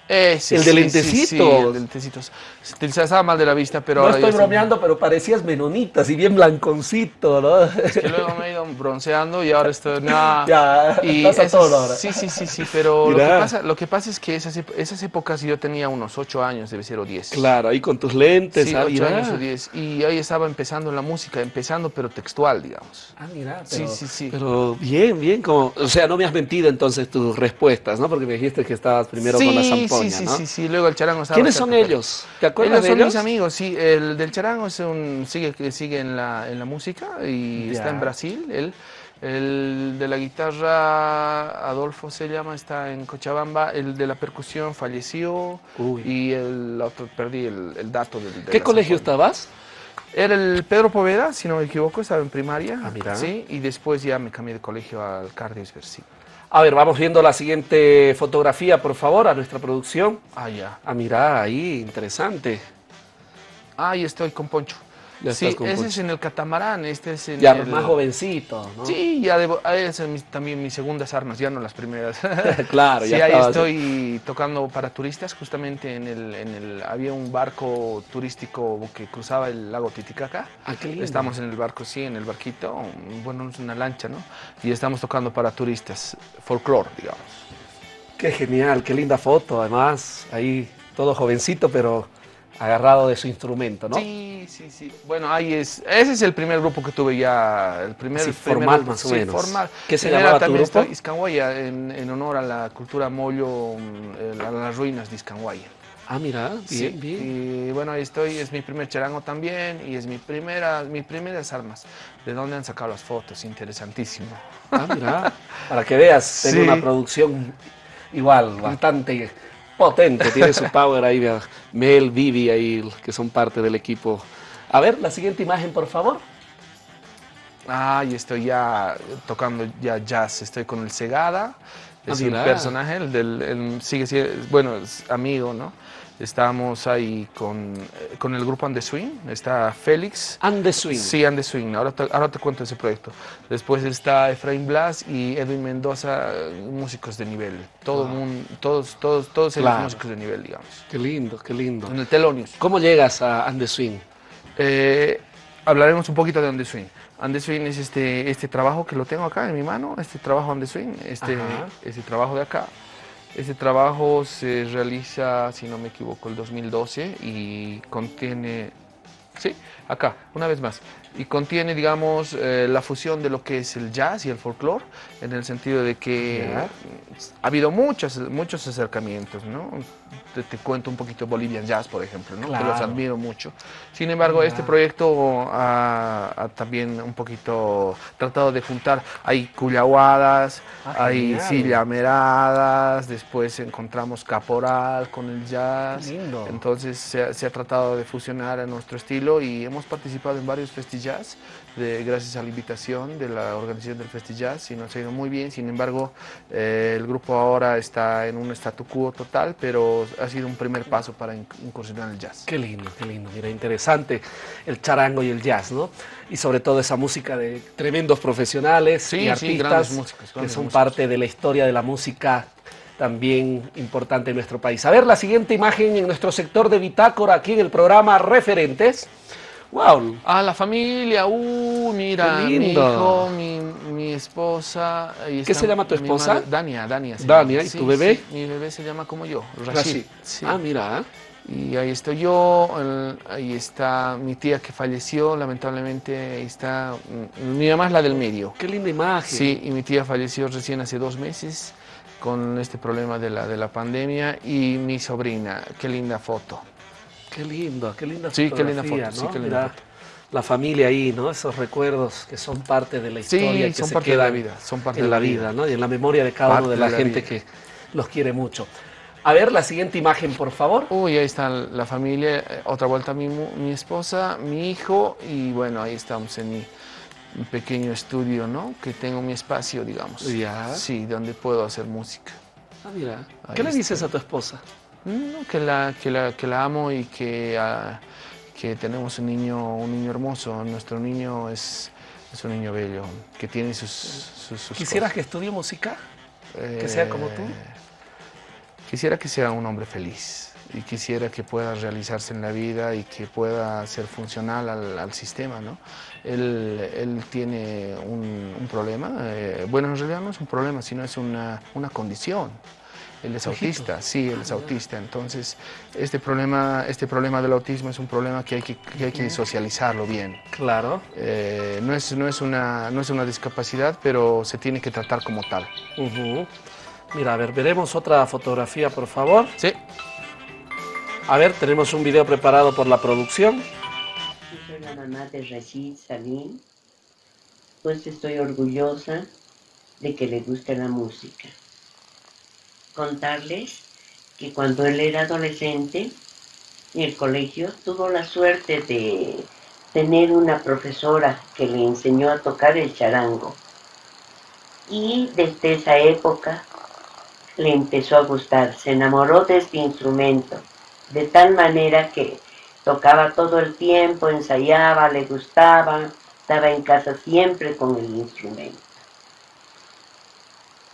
Speaker 1: Ese, el de lentecitos.
Speaker 2: el de lentecitos. Te estaba mal de la vista, pero...
Speaker 1: No estoy bromeando, pero parecías menonita, así bien blanconcito, ¿no?
Speaker 2: Es que luego me he ido bronceando y ahora estoy... [LAUGHS]
Speaker 1: ya, y todo ahora.
Speaker 2: Sí, sí, sí, sí, pero lo que, pasa, lo que, pasa, es que esas, esas épocas yo tenía unos 8 años, debe ser, o 10.
Speaker 1: Claro, ahí con tus lentes.
Speaker 2: Sí, 8 años o 10. Y ahí estaba empezando la música, empezando, pero textual, digamos.
Speaker 1: Ah, mira, pero, sí, sí, sí. pero bien, bien, como... O sea, no me has mentido entonces tus respuestas, ¿no? Porque me dijiste que estabas primero con la zampoña,
Speaker 2: sí, sí,
Speaker 1: ¿no?
Speaker 2: Sí, sí, luego el charango estaba...
Speaker 1: ¿Quiénes son ellos? ¿Te acuerdas
Speaker 2: ellos
Speaker 1: son
Speaker 2: mis amigos, sí. El del charango es un, sigue, sigue en, la, en la música y está en Brasil. Él, el de la guitarra, Adolfo se llama, está en Cochabamba. El de la percusión falleció y el otro, perdí el, dato del...
Speaker 1: ¿Qué colegio estabas?
Speaker 2: Era el Pedro Poveda, si no me equivoco, estaba en primaria.
Speaker 1: Ah,
Speaker 2: sí, y después ya me cambié de colegio al Cardio Versivo.
Speaker 1: A ver, vamos viendo la siguiente fotografía, por favor, a nuestra producción.
Speaker 2: Ah, ya.
Speaker 1: Ah, mira, ahí, interesante.
Speaker 2: Ahí estoy con Poncho. Sí, ese es en el catamarán, este es en
Speaker 1: ya
Speaker 2: el...
Speaker 1: más jovencito, ¿no?
Speaker 2: Sí, ya debo, es también mis segundas armas, ya no las primeras. [LAUGHS]
Speaker 1: claro,
Speaker 2: ya Sí, ahí estoy tocando para turistas, justamente en el, en el, había un barco turístico que cruzaba el lago Titicaca.
Speaker 1: Ah, qué lindo.
Speaker 2: Estamos en el barco, sí, en el barquito, bueno, es una lancha, ¿no? Y estamos tocando para turistas, folclore, digamos.
Speaker 1: Qué genial, qué linda foto, además, ahí todo jovencito, pero agarrado de su instrumento, ¿no?
Speaker 2: Sí, sí, sí. Bueno, ahí es, ese es el primer grupo que tuve ya, el primer,
Speaker 1: formal más o menos.
Speaker 2: formal.
Speaker 1: ¿Qué se llamaba tu grupo?
Speaker 2: Iscanguaya, en, en, honor a la cultura mollo, mm, a las ruinas de Iscanguaya.
Speaker 1: Ah, mira, bien, bien.
Speaker 2: Y bueno, ahí estoy, es mi primer charango también y es mi primera, mis primeras armas. ¿De dónde han sacado las fotos? Interesantísimo.
Speaker 1: Ah, mira, para que veas, tengo [LAUGHS] una producción igual, bastante potente, tiene su power ahí, Mel, Vivi ahí, que son parte del equipo. A ver, la siguiente imagen, por favor.
Speaker 2: Ah, y estoy ya tocando ya jazz, estoy con el Segada, ah, es el personaje, el del, sigue siendo, bueno, es amigo, ¿no? Estamos ahí con, eh, con el grupo Andeswing, está Félix.
Speaker 1: Andeswing.
Speaker 2: Sí, Andeswing, ahora te, ahora te cuento ese proyecto. Después está Efraín Blas y Edwin Mendoza, músicos de nivel. Todo ah. mundo, todos, todos, todos ellos músicos de nivel, digamos.
Speaker 1: Qué lindo, qué lindo.
Speaker 2: En el Telonius.
Speaker 1: ¿Cómo llegas a Andeswing?
Speaker 2: Eh, hablaremos un poquito de Andeswing. Andeswing es este, este trabajo que lo tengo acá en mi mano, este trabajo Andeswing, este, este trabajo de acá. Este trabajo se realiza, si no me equivoco, el 2012 y contiene, sí, acá, una vez más, y contiene, digamos, eh, la fusión de lo que es el jazz y el folclore, en el sentido de que ha habido muchos, muchos acercamientos, ¿no? Te, cuento un poquito Bolivian Jazz, por ejemplo, ¿no? que los admiro mucho. Sin embargo, este proyecto ha, también un poquito tratado de juntar, hay cuyahuadas, ah, hay sillameradas, después encontramos caporal con el jazz. Entonces se, se ha tratado de fusionar a nuestro estilo y hemos participado en varios festivales de, gracias a la invitación de la organización del Festillas y nos ha ido muy bien. Sin embargo, eh, el grupo ahora está en un statu quo total, pero ha sido un primer paso para incursionar el jazz.
Speaker 1: Qué lindo, qué lindo. Mira, interesante el charango y el jazz, ¿no? Y sobre todo esa música de tremendos profesionales y artistas que son parte de la historia de la música también importante en nuestro país. A ver la siguiente imagen en nuestro sector de bitácora aquí en el programa Referentes. Wow.
Speaker 2: Ah, la familia, uh, mira, mi hijo, mi, esposa.
Speaker 1: ¿Qué se llama tu esposa?
Speaker 2: Dania, Dania.
Speaker 1: Dania, ¿y tu bebé?
Speaker 2: mi bebé se llama como yo, Rashid.
Speaker 1: Ah, mira.
Speaker 2: Y ahí estoy yo, ahí está mi tía que falleció, lamentablemente ahí está, mm, mi mamá es la del medio.
Speaker 1: Qué linda imagen.
Speaker 2: Sí, y mi tía falleció recién hace dos meses con este problema de la, de la pandemia y mi sobrina, qué linda foto.
Speaker 1: Qué lindo, qué linda
Speaker 2: sí, qué linda foto, sí, qué linda foto.
Speaker 1: La familia ahí, ¿no? Esos recuerdos que son parte de la historia,
Speaker 2: que son parte de la vida, son parte
Speaker 1: de la vida, ¿no? Y en la memoria de cada uno de la, gente que los quiere mucho. A ver la siguiente imagen, por favor.
Speaker 2: Uy, ahí está la familia, eh, otra vuelta mi, mi esposa, mi hijo y bueno, ahí estamos en mi, pequeño estudio, ¿no? Que tengo mi espacio, digamos.
Speaker 1: Ya.
Speaker 2: Sí, donde puedo hacer música.
Speaker 1: Ah, mira. ¿Qué le dices a tu esposa?
Speaker 2: Que, la, que, la, que la amo y que, ah, que tenemos un niño, un niño hermoso. Nuestro niño es, es un niño bello, que tiene sus, sus,
Speaker 1: ¿Quisieras que estudie música? ¿Que sea como tú? Eh,
Speaker 2: quisiera que sea un hombre feliz y quisiera que pueda realizarse en la vida y que pueda ser funcional al, al sistema. ¿no? Él, él tiene un, un problema, eh, bueno, en realidad no es un problema, sino es una, una condición. Él es autista, sí, él es autista. Entonces, este problema, este problema del autismo es un problema que hay que, hay que socializarlo bien.
Speaker 1: Claro.
Speaker 2: Eh, no, es, no, es una, no es una discapacidad, pero se tiene que tratar como tal.
Speaker 1: Mira, a ver, veremos otra fotografía, por favor.
Speaker 2: Sí.
Speaker 1: A ver, tenemos un video preparado por la producción.
Speaker 4: Yo soy la mamá de Rashid Salim, pues estoy orgullosa de que le guste la música contarles que cuando él era adolescente en el colegio tuvo la suerte de tener una profesora que le enseñó a tocar el charango. Y desde esa época le empezó a gustar, se enamoró de este instrumento, de tal manera que Tocaba todo el tiempo, ensayaba, le gustaba, estaba en casa siempre con el instrumento.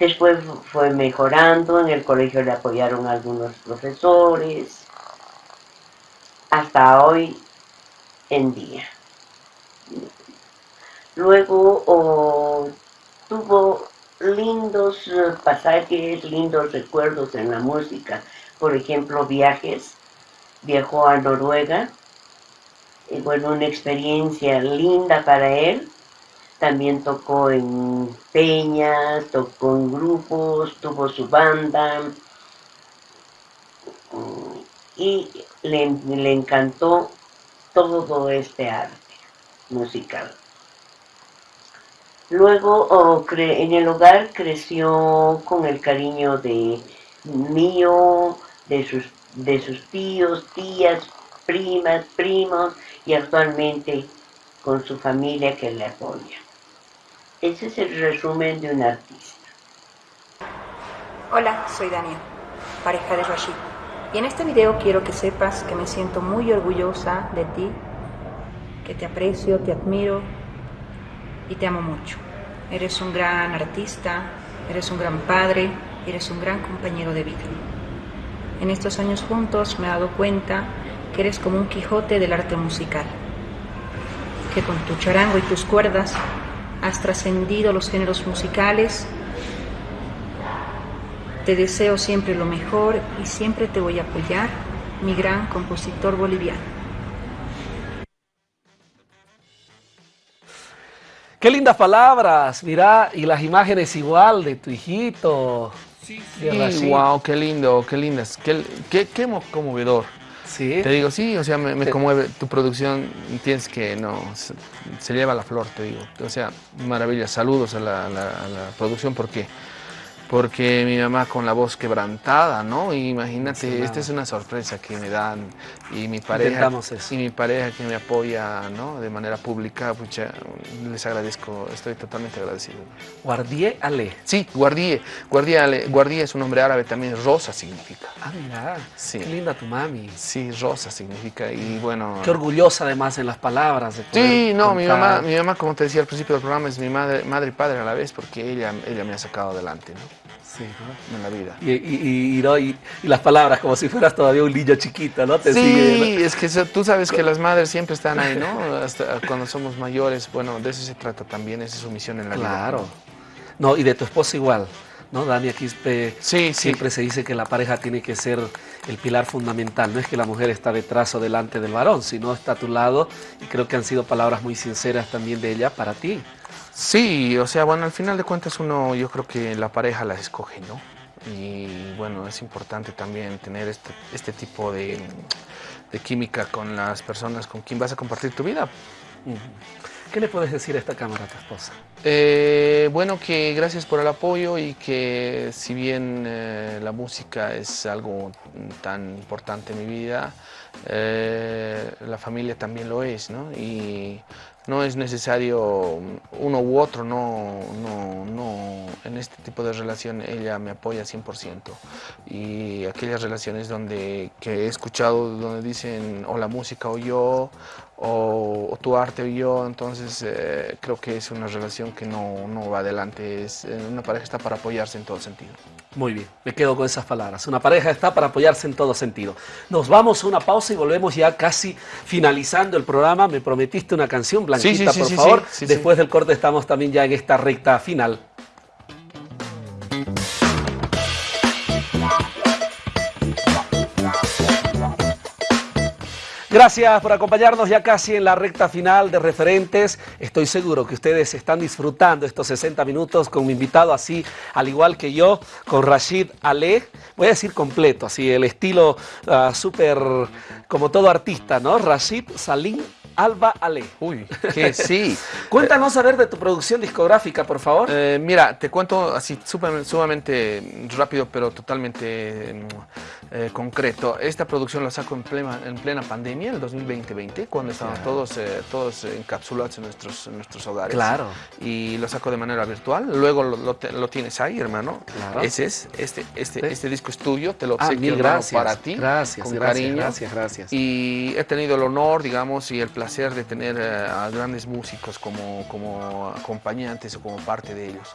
Speaker 4: Después fue mejorando, en el colegio le apoyaron algunos profesores, hasta hoy en día. Luego tuvo lindos eh, pasajes, lindos recuerdos en la música. Por ejemplo, viajes. Viajó a Noruega. Y bueno, una experiencia linda para él. También tocó en peñas, tocó en grupos, tuvo su banda. Y le, le encantó todo este arte musical. Luego en el hogar creció con el cariño de mío, de sus, de sus tíos, tías, primas, primos y actualmente con su familia que le apoya. Ese es el resumen de un artista.
Speaker 5: Hola, soy Dania, pareja de Rashid. Y en este video quiero que sepas que me siento muy orgullosa de ti, que te aprecio, te admiro y te amo mucho. Eres un gran artista, eres un gran padre, eres un gran compañero de vida. En estos años juntos me he dado cuenta que eres como un Quijote del arte musical, que con tu charango y tus cuerdas has trascendido los géneros musicales. Te deseo siempre lo mejor y siempre te voy a apoyar, mi gran compositor boliviano.
Speaker 1: Qué lindas palabras, mira, y las imágenes igual de tu hijito.
Speaker 2: Sí, sí. wow, qué lindo, qué lindas, qué, qué, qué conmovedor. Sí. Te digo, sí, o sea, me, conmueve tu producción, tienes que, no, se, lleva la flor, te digo. O sea, maravilla, saludos a la, a la producción porque porque mi mamá con la voz quebrantada, ¿no? imagínate, esta es una sorpresa que me dan y mi pareja y mi pareja que me apoya, ¿no? De manera pública, pucha, les agradezco, estoy totalmente agradecido.
Speaker 1: Guardié Ale.
Speaker 2: Sí, Guardié, Guardié Ale, Guardié es un nombre árabe también, rosa significa.
Speaker 1: Ah, mira, sí. qué linda tu mami.
Speaker 2: Sí, rosa significa y bueno.
Speaker 1: Qué orgullosa además en las palabras. De
Speaker 2: sí, no, mi mamá, mi mamá, como te decía al principio del programa, es mi madre, madre y padre a la vez porque ella, ella me ha sacado adelante, ¿no?
Speaker 1: Sí, en la vida. Y, las palabras, como si fueras todavía un niño chiquito, ¿no?
Speaker 2: Te sí, es que tú sabes que las madres siempre están ahí, ¿no? [LAUGHS] Hasta cuando somos mayores, bueno, de eso se trata también, esa es su misión en la vida.
Speaker 1: Claro. ¿no? y de tu esposa igual. ¿No? Dani, aquí sí, siempre se dice que la pareja tiene que ser el pilar fundamental. No es que la mujer está detrás o delante del varón, sino está a tu lado. Y creo que han sido palabras muy sinceras también de ella para ti.
Speaker 2: Sí, o sea, bueno, al final de cuentas uno, yo creo que la pareja la escoge, ¿no? Y bueno, es importante también tener este, este tipo de, química con las personas con quien vas a compartir tu vida.
Speaker 1: ¿Qué le puedes decir a esta cámara a tu esposa?
Speaker 2: Eh, bueno, que gracias por el apoyo y que si bien eh, la música es algo tan importante en mi vida, eh, la familia también lo es, ¿no? Y no es necesario uno u otro, no, no, no, en este tipo de relación ella me apoya 100% y aquellas relaciones donde que he escuchado donde dicen o la música o yo o, tu arte o yo, entonces eh, creo que es una relación que no, no va adelante, es eh, una pareja está para apoyarse en todo sentido.
Speaker 1: Muy bien, me quedo con esas palabras. Una pareja está para apoyarse en todo sentido. Nos vamos a una pausa y volvemos ya casi finalizando el programa. Me prometiste una canción, Blanquita, por favor. Después del corte estamos también ya en esta recta final. Gracias por acompañarnos ya casi en la recta final de referentes. Estoy seguro que ustedes están disfrutando estos 60 minutos con mi invitado así, al igual que yo, con Rashid Ale. Voy a decir completo, así el estilo ah, súper como todo artista, ¿no? Rashid Salim Alba Ale.
Speaker 2: Uy, que sí.
Speaker 1: Cuéntanos a ver de tu producción discográfica, por favor.
Speaker 2: Eh, mira, te cuento así sumamente rápido, pero totalmente mm, eh, concreto. Esta producción la saco en plena, en plena pandemia, el 2020 cuando estaban todos, eh, todos encapsulados en nuestros, nuestros hogares.
Speaker 1: Claro.
Speaker 2: Y lo saco de manera virtual. Luego lo, tienes ahí, hermano. Claro. Ese es, este, este, este disco es tuyo, te lo
Speaker 1: ah, gracias.
Speaker 2: para ti.
Speaker 1: Gracias,
Speaker 2: con
Speaker 1: gracias,
Speaker 2: cariño.
Speaker 1: Gracias, gracias.
Speaker 2: Y he tenido el honor, digamos, y el placer de tener a grandes músicos como, como acompañantes o como parte de ellos.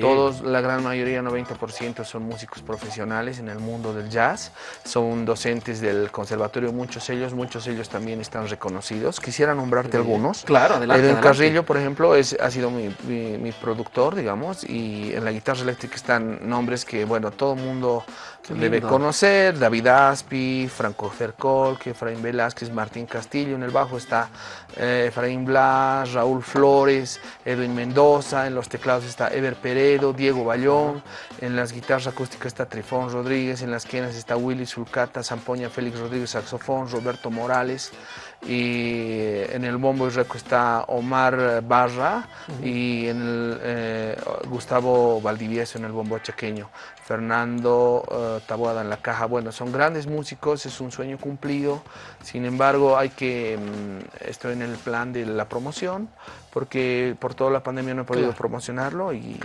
Speaker 2: Todos, la gran mayoría, 90%, son músicos profesionales en el mundo del jazz, son docentes del conservatorio, muchos ellos, muchos ellos también están reconocidos. Quisiera nombrarte algunos.
Speaker 1: Claro, adelante.
Speaker 2: Edwin Carrillo, por ejemplo, es, ha sido mi, mi, productor, digamos, y en la guitarra eléctrica están nombres que, bueno, todo el mundo debe conocer, David Aspi, Franco Cercol, Efraín Velázquez, Martín Castillo, en el bajo está eh, Efraín Blas, Raúl Flores, Edwin Mendoza, en los teclados está Ever Peredo, Diego Bayón, en las guitarras acústicas está Trifón Rodríguez, en las quenas está Willy Sulcata, Zampoña Félix Rodríguez, saxofón, Roberto Morales, y en el bombo y reco está Omar Barra y en el eh, Gustavo Valdivieso en el bombo chaqueño, Fernando uh, Taboada en la caja. Bueno, son grandes músicos, es un sueño cumplido, sin embargo hay que, mm, estoy en el plan de la promoción, porque por toda la pandemia no he podido promocionarlo y,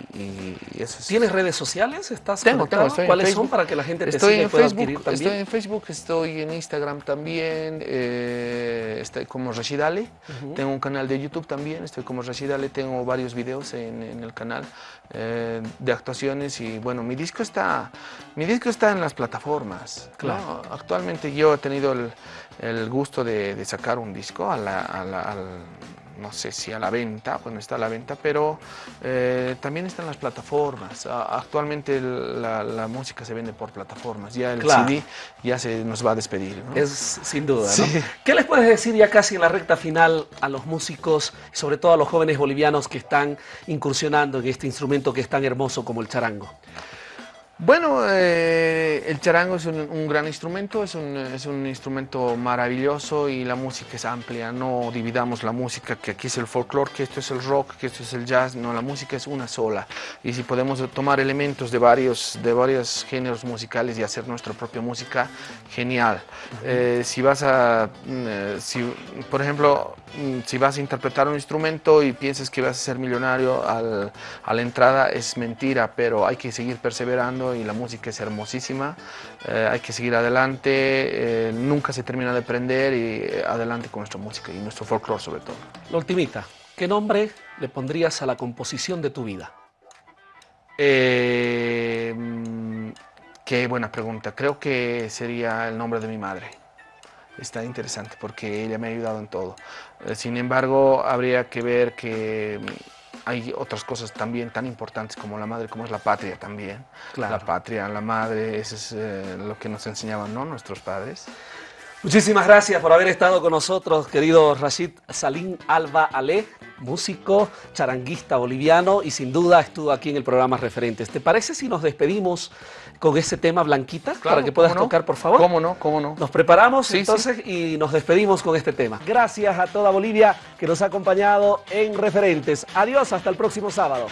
Speaker 2: eso
Speaker 1: ¿Tienes redes sociales? ¿Estás
Speaker 2: tengo, tengo
Speaker 1: ¿Cuáles son para que la gente te
Speaker 2: estoy
Speaker 1: siga
Speaker 2: en
Speaker 1: pueda
Speaker 2: Facebook,
Speaker 1: adquirir también?
Speaker 2: Estoy en Facebook, estoy en Instagram también, eh, estoy como Rashid Ale, tengo un canal de YouTube también, estoy como Rashid Ale, tengo varios videos en, el canal eh, de actuaciones y bueno, mi disco está, mi disco está en las plataformas. Claro. Actualmente yo he tenido el, gusto de, sacar un disco a la, al no sé si a la venta, pues no está a la venta, pero eh, también están las plataformas. Actualmente la, música se vende por plataformas, ya el CD ya se nos va a despedir.
Speaker 1: Es sin duda. ¿Qué les puedes decir ya casi en la recta final a los músicos, sobre todo a los jóvenes bolivianos que están incursionando en este instrumento que es tan hermoso como el charango?
Speaker 2: Bueno, eh, el charango es un, gran instrumento, es un, es un, instrumento maravilloso y la música es amplia. No dividamos la música, que aquí es el folclore, que esto es el rock, que esto es el jazz. No, la música es una sola. Y si podemos tomar elementos de varios, de varios géneros musicales y hacer nuestra propia música, genial. Eh, si vas a, mm, eh, si, por ejemplo, mm, si vas a interpretar un instrumento y piensas que vas a ser millonario al, a la entrada, es mentira, pero hay que seguir perseverando y la música es hermosísima. Eh, hay que seguir adelante, eh, nunca se termina de aprender y eh, adelante con nuestra música y nuestro folclore sobre todo.
Speaker 1: La ultimita, ¿qué nombre le pondrías a la composición de tu vida?
Speaker 2: Qué buena pregunta. Creo que sería el nombre de mi madre. Está interesante porque ella me ha ayudado en todo. sin embargo, habría que ver que hay otras cosas también tan importantes como la madre, como es la patria también. La patria, la madre, eso es eh, lo que nos enseñaban ¿no? nuestros padres.
Speaker 1: Muchísimas gracias por haber estado con nosotros, querido Rashid Salim Alba Ale, músico, charanguista boliviano y sin duda estuvo aquí en el programa Referentes. ¿Te parece si nos despedimos con ese tema, Blanquita, para que puedas tocar, por favor?
Speaker 2: ¿Cómo no? ¿Cómo no?
Speaker 1: Nos preparamos entonces y nos despedimos con este tema. Gracias a toda Bolivia que nos ha acompañado en Referentes. Adiós, hasta el próximo sábado.